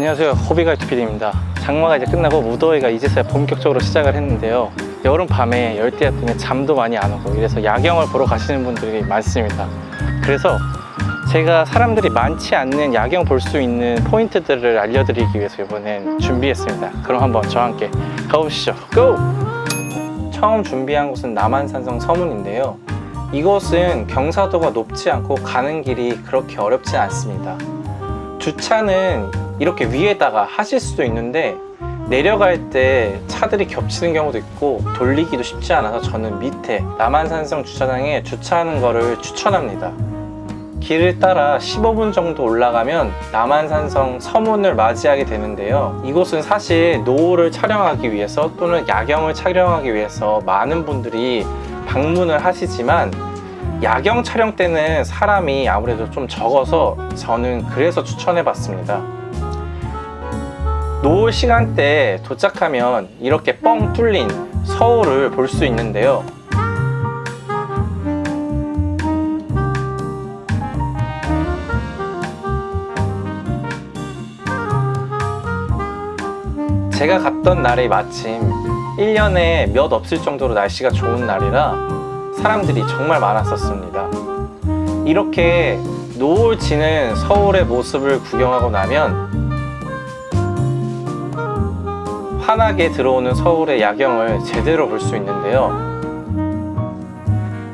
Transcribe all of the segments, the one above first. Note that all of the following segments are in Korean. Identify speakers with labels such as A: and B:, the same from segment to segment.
A: 안녕하세요. 호비가이트 PD입니다. 장마가 이제 끝나고 무더위가 이제서야 본격적으로 시작을 했는데요. 여름 밤에 열대야 때문에 잠도 많이 안 오고 이래서 야경을 보러 가시는 분들이 많습니다. 그래서 제가 사람들이 많지 않는 야경 볼 수 있는 포인트들을 알려드리기 위해서 이번엔 준비했습니다. 그럼 한번 저와 함께 가보시죠. 고! 처음 준비한 곳은 남한산성 서문인데요. 이곳은 경사도가 높지 않고 가는 길이 그렇게 어렵지 않습니다 주차는 이렇게 위에다가 하실 수도 있는데 내려갈 때 차들이 겹치는 경우도 있고 돌리기도 쉽지 않아서 저는 밑에 남한산성 주차장에 주차하는 거를 추천합니다. 길을 따라 15분 정도 올라가면 남한산성 서문을 맞이하게 되는데요. 이곳은 사실 노을을 촬영하기 위해서 또는 야경을 촬영하기 위해서 많은 분들이 방문을 하시지만 야경 촬영 때는 사람이 아무래도 좀 적어서 저는 그래서 추천해 봤습니다. 노을 시간대에 도착하면 이렇게 뻥 뚫린 서울을 볼 수 있는데요. 제가 갔던 날이 마침 1년에 몇 없을 정도로 날씨가 좋은 날이라 사람들이 정말 많았었습니다. 이렇게 노을 지는 서울의 모습을 구경하고 나면 환하게 들어오는 서울의 야경을 제대로 볼 수 있는데요.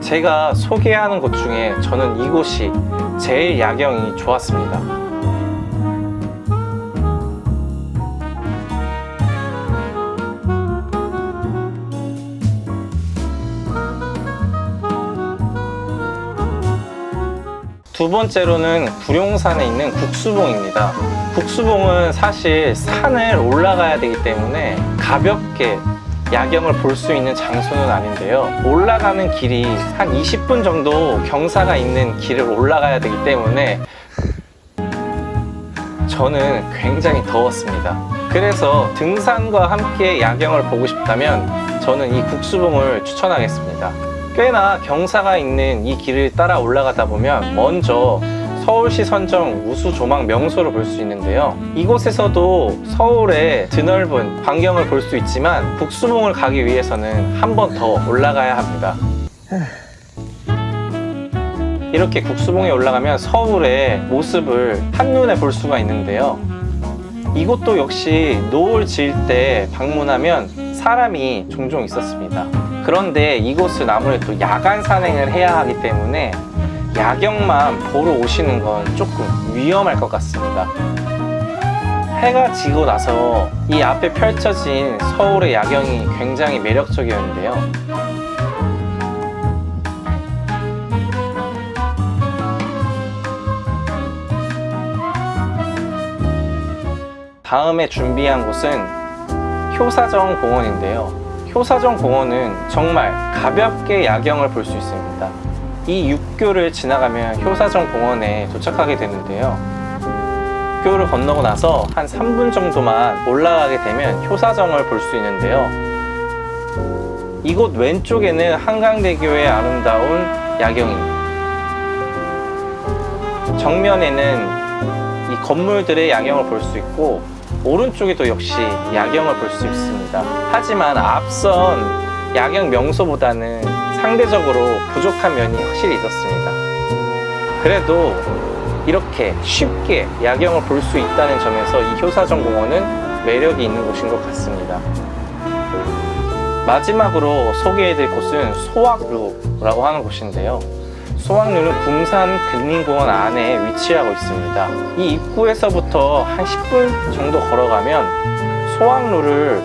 A: 제가 소개하는 곳 중에 저는 이곳이 제일 야경이 좋았습니다 두 번째로는 구룡산에 있는 국수봉입니다. 국수봉은 사실 산을 올라가야 되기 때문에 가볍게 야경을 볼 수 있는 장소는 아닌데요. 올라가는 길이 한 20분 정도 경사가 있는 길을 올라가야 되기 때문에 저는 굉장히 더웠습니다. 그래서 등산과 함께 야경을 보고 싶다면 저는 이 국수봉을 추천하겠습니다 꽤나 경사가 있는 이 길을 따라 올라가다 보면 먼저 서울시 선정 우수 조망 명소를 볼 수 있는데요. 이곳에서도 서울의 드넓은 광경을 볼 수 있지만 북수봉을 가기 위해서는 한 번 더 올라가야 합니다. 이렇게 국수봉에 올라가면 서울의 모습을 한눈에 볼 수가 있는데요. 이곳도 역시 노을 질때 방문하면 사람이 종종 있었습니다 그런데 이곳은 아무래도 야간 산행을 해야 하기 때문에 야경만 보러 오시는 건 조금 위험할 것 같습니다. 해가 지고 나서 이 앞에 펼쳐진 서울의 야경이 굉장히 매력적이었는데요. 다음에 준비한 곳은 효사정 공원인데요 효사정 공원은 정말 가볍게 야경을 볼 수 있습니다. 이 육교를 지나가면 효사정 공원에 도착하게 되는데요. 교를 건너고 나서 한 3분 정도만 올라가게 되면 효사정을 볼 수 있는데요. 이곳 왼쪽에는 한강대교의 아름다운 야경이 정면에는 이 건물들의 야경을 볼 수 있고 오른쪽에도 역시 야경을 볼 수 있습니다. 하지만 앞선 야경 명소보다는 상대적으로 부족한 면이 확실히 있었습니다. 그래도 이렇게 쉽게 야경을 볼 수 있다는 점에서 이 효사정 공원은 매력이 있는 곳인 것 같습니다. 마지막으로 소개해드릴 곳은 소학루라고 하는 곳인데요 소학루는 궁산 근린공원 안에 위치하고 있습니다. 이 입구에서부터 한 10분 정도 걸어가면 소학루를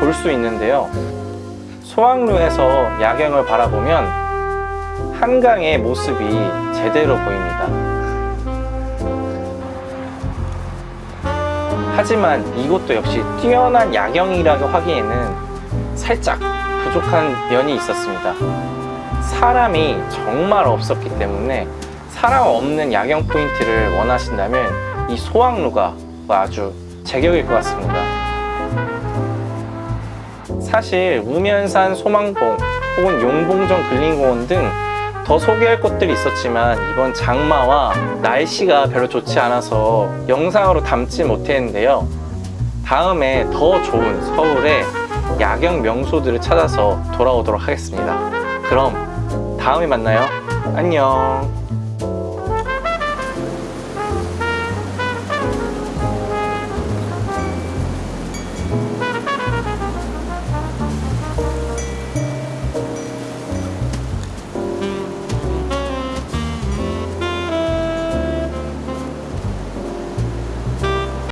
A: 볼 수 있는데요. 소학루에서 야경을 바라보면 한강의 모습이 제대로 보입니다. 하지만 이곳도 역시 뛰어난 야경이라고 하기에는 살짝 부족한 면이 있었습니다 사람이 정말 없었기 때문에 사람 없는 야경 포인트를 원하신다면 이 소학루가 아주 제격일 것 같습니다 사실 우면산 소망봉 혹은 용봉정 근린공원 등 더 소개할 곳들이 있었지만 이번 장마와 날씨가 별로 좋지 않아서 영상으로 담지 못했는데요. 다음에 더 좋은 서울의 야경 명소들을 찾아서 돌아오도록 하겠습니다. 그럼 다음에 만나요. 안녕.